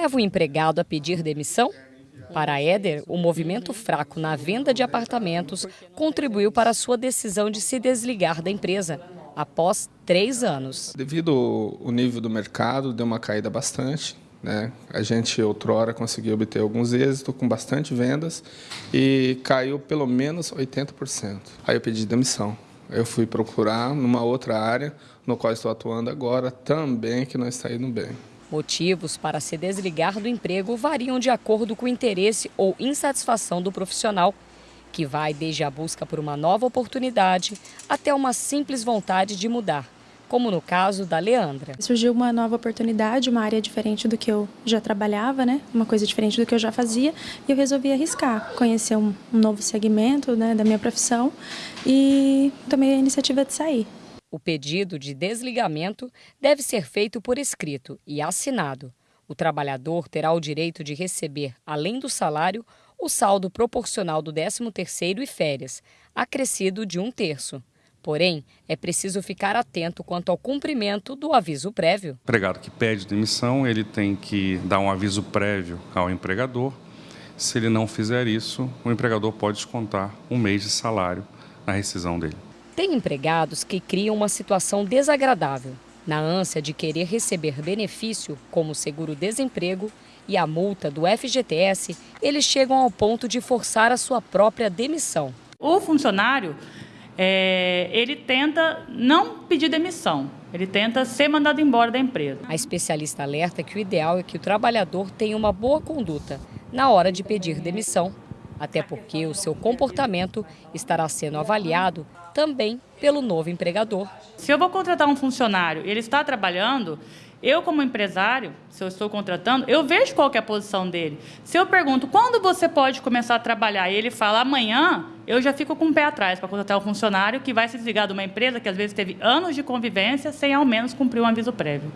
leva o empregado a pedir demissão? Para Éder, o movimento fraco na venda de apartamentos contribuiu para a sua decisão de se desligar da empresa, após três anos. Devido ao nível do mercado, deu uma caída bastante. Né? A gente, outrora, conseguiu obter alguns êxitos com bastante vendas e caiu pelo menos 80%. Aí eu pedi demissão. Eu fui procurar numa outra área, no qual estou atuando agora, também que não está indo bem. Motivos para se desligar do emprego variam de acordo com o interesse ou insatisfação do profissional, que vai desde a busca por uma nova oportunidade até uma simples vontade de mudar, como no caso da Leandra. Surgiu uma nova oportunidade, uma área diferente do que eu já trabalhava, né? uma coisa diferente do que eu já fazia, e eu resolvi arriscar, conhecer um, novo segmento né, da minha profissão e tomei a iniciativa de sair. O pedido de desligamento deve ser feito por escrito e assinado. O trabalhador terá o direito de receber, além do salário, o saldo proporcional do 13º e férias, acrescido de um terço. Porém, é preciso ficar atento quanto ao cumprimento do aviso prévio. O empregado que pede demissão, ele tem que dar um aviso prévio ao empregador. Se ele não fizer isso, o empregador pode descontar um mês de salário na rescisão dele. Tem empregados que criam uma situação desagradável. Na ânsia de querer receber benefício, como seguro-desemprego e a multa do FGTS, eles chegam ao ponto de forçar a sua própria demissão. O funcionário, é, ele tenta não pedir demissão, ele tenta ser mandado embora da empresa. A especialista alerta que o ideal é que o trabalhador tenha uma boa conduta na hora de pedir demissão até porque o seu comportamento estará sendo avaliado também pelo novo empregador. Se eu vou contratar um funcionário e ele está trabalhando, eu como empresário, se eu estou contratando, eu vejo qual é a posição dele. Se eu pergunto quando você pode começar a trabalhar e ele fala amanhã, eu já fico com o pé atrás para contratar um funcionário que vai se desligar de uma empresa que às vezes teve anos de convivência sem ao menos cumprir um aviso prévio.